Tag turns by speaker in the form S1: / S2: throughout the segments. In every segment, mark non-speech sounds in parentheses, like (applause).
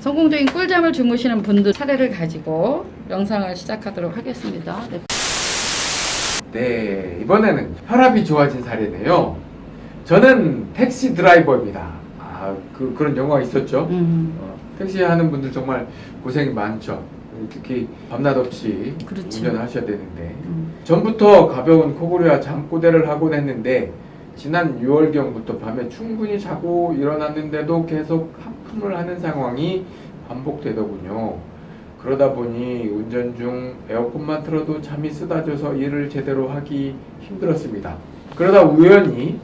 S1: 성공적인 꿀잠을 주무시는 분들 사례를 가지고 영상을 시작하도록 하겠습니다. 네.
S2: 네, 이번에는 혈압이 좋아진 사례네요. 저는 택시 드라이버입니다. 아, 그, 그런 영화가 있었죠.
S1: 음,
S2: 어, 택시 하는 분들 정말 고생이 많죠. 특히 밤낮 없이
S1: 그렇죠.
S2: 운전하셔야 되는데.
S1: 음,
S2: 전부터 가벼운 코골이와 잠꼬대를 하곤 했는데 지난 6월경부터 밤에 충분히 자고 일어났는데도 계속 하품을 하는 상황이 반복되더군요. 그러다 보니 운전 중 에어컨만 틀어도 잠이 쏟아져서 일을 제대로 하기 힘들었습니다. 그러다 우연히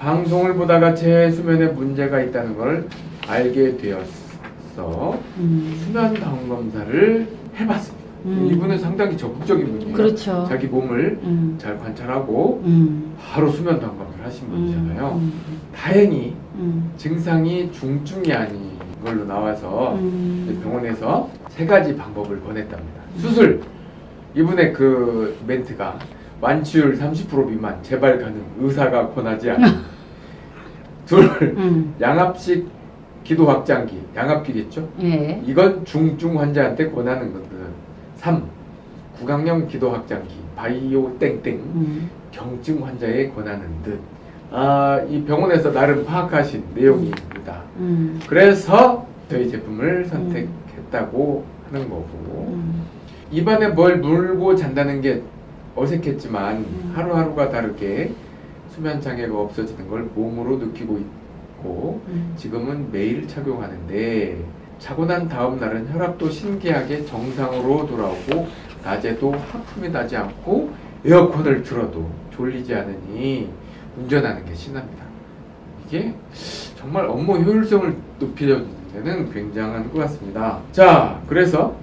S2: 방송을 보다가 제 수면에 문제가 있다는 걸 알게 되었어
S1: 음.
S2: 수면 다운 검사를 해봤습니다.
S1: 음.
S2: 이분은 상당히 적극적인 분이에요.
S1: 그렇죠.
S2: 자기 몸을
S1: 음,
S2: 잘 관찰하고
S1: 음,
S2: 바로 수면 다운 검사 를 하신 분이잖아요.
S1: 음,
S2: 다행히
S1: 음,
S2: 증상이 중증이 아닌 걸로 나와서
S1: 음.
S2: 병원에서 세 가지 방법을 권했답니다. 수술. 이분의 그 멘트가 완치율 30% 미만 재발 가능 의사가 권하지 않는 (laughs) 둘
S1: 음,
S2: 양압식 기도 확장기 양압기겠죠?
S1: 예.
S2: 이건 중증 환자한테 권하는 것들은 3. 구강용 기도 확장기 바이오 땡땡
S1: 음,
S2: 경증 환자에 권하는 듯. 아, 이 병원에서 나름 파악하신 내용입니다.
S1: 음,
S2: 그래서 저희 제품을 선택했다고 하는 거고
S1: 음,
S2: 입안에 뭘 물고 잔다는 게 어색했지만
S1: 음.
S2: 하루하루가 다르게 수면 장애가 없어지는 걸 몸으로 느끼고 있고
S1: 음.
S2: 지금은 매일 착용하는데 자고 난 다음 날은 혈압도 신기하게 정상으로 돌아오고 낮에도 하품이 나지 않고 에어컨을 틀어도 졸리지 않으니 운전하는 게 신납니다. 이게 정말 업무 효율성을 높이려는 데는 굉장한 것 같습니다. 자, 그래서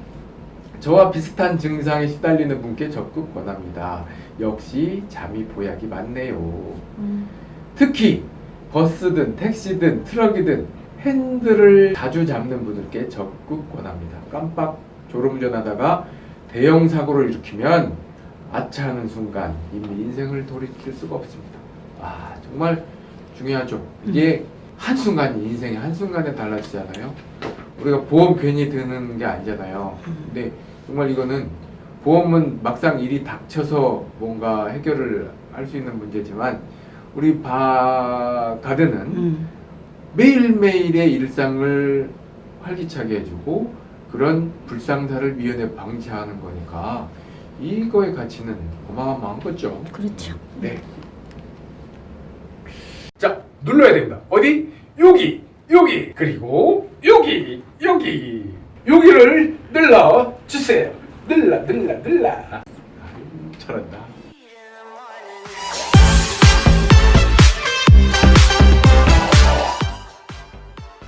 S2: 저와 비슷한 증상에 시달리는 분께 적극 권합니다. 역시 잠이 보약이 많네요.
S1: 음.
S2: 특히 버스든 택시든 트럭이든 핸들을 자주 잡는 분들께 적극 권합니다. 깜빡 졸음운전하다가 대형 사고를 일으키면 아차하는 순간 이미 인생을 돌이킬 수가 없습니다. 아 정말 중요하죠. 이게 한순간이 인생의 한순간에 달라지잖아요. 우리가 보험 괜히 드는 게 아니잖아요. 근데 정말 이거는 보험은 막상 일이 닥쳐서 뭔가 해결을 할 수 있는 문제지만 우리 바 가드는
S1: 음.
S2: 매일매일의 일상을 활기차게 해주고 그런 불상사를 미연에 방지하는 거니까 이거의 가치는 어마어마한 거죠.
S1: 그렇죠.
S2: 네. 자, 눌러야 됩니다. 어디? 여기, 여기, 그리고 여기, 여기, 여기를 눌러 주세요. 눌러, 눌러, 눌러. 잘한다.